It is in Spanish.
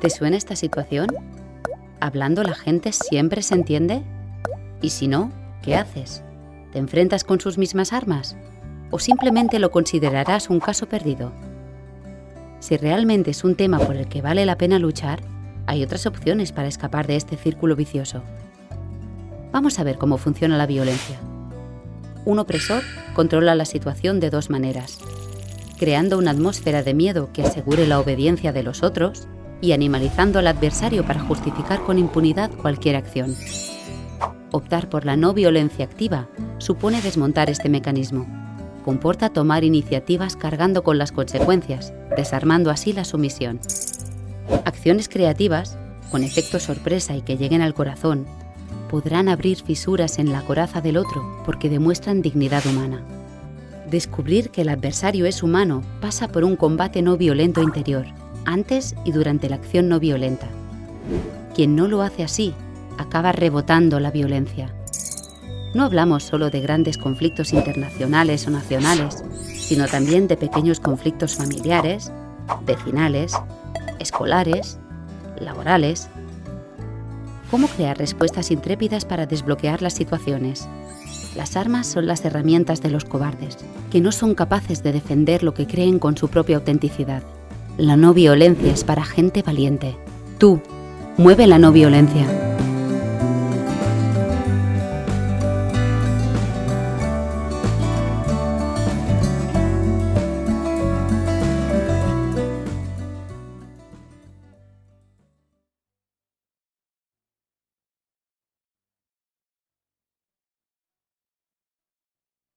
¿Te suena esta situación? ¿Hablando la gente siempre se entiende? Y si no, ¿qué haces? ¿Te enfrentas con sus mismas armas? ¿O simplemente lo considerarás un caso perdido? Si realmente es un tema por el que vale la pena luchar, hay otras opciones para escapar de este círculo vicioso. Vamos a ver cómo funciona la violencia. Un opresor controla la situación de dos maneras, creando una atmósfera de miedo que asegure la obediencia de los otros y animalizando al adversario para justificar con impunidad cualquier acción. Optar por la no violencia activa supone desmontar este mecanismo. Comporta tomar iniciativas cargando con las consecuencias, desarmando así la sumisión. Acciones creativas, con efecto sorpresa y que lleguen al corazón, podrán abrir fisuras en la coraza del otro porque demuestran dignidad humana. Descubrir que el adversario es humano pasa por un combate no violento interior, antes y durante la acción no violenta. Quien no lo hace así, acaba rebotando la violencia. No hablamos solo de grandes conflictos internacionales o nacionales, sino también de pequeños conflictos familiares, vecinales, escolares, laborales, ¿Cómo crear respuestas intrépidas para desbloquear las situaciones? Las armas son las herramientas de los cobardes, que no son capaces de defender lo que creen con su propia autenticidad. La no violencia es para gente valiente. Tú, mueve la no violencia.